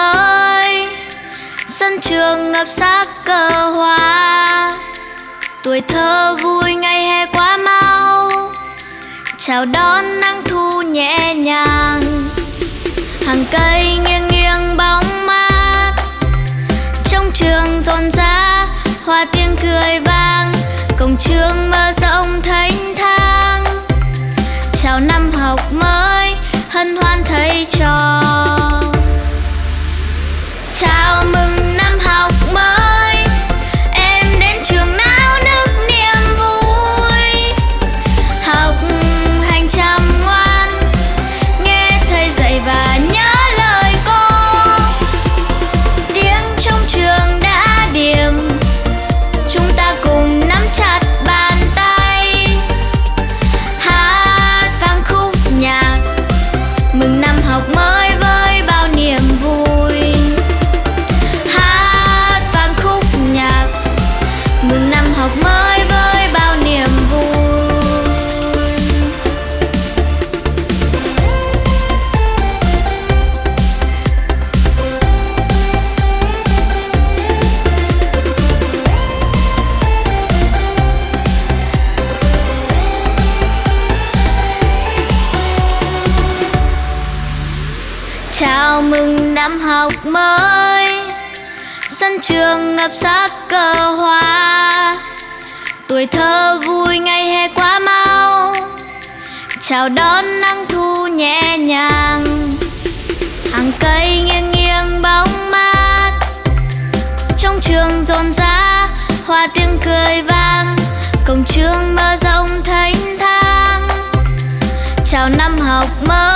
mới. Sân trường ngập sắc cờ hoa. Tuổi thơ vui ngày hè quá mau. Chào đón nắng thu nhẹ nhàng. Hàng cây nghiêng nghiêng bóng mát. Trong trường rộn rã, hoa tiếng cười vang. Cổng trường mở rộng thênh thang. Chào năm học mới, hân hoan thầy trò. Chào mừng năm học mới. Sân trường ngập sắc cờ hoa. Tuổi thơ vui ngày hè quá mau. Chào đón nắng thu nhẹ nhàng. Hàng cây nghiêng nghiêng bóng mát. Trong trường rộn rã, hoa tiếng cười vang. Cổng trường mơ rộng thênh thang. Chào năm học mới.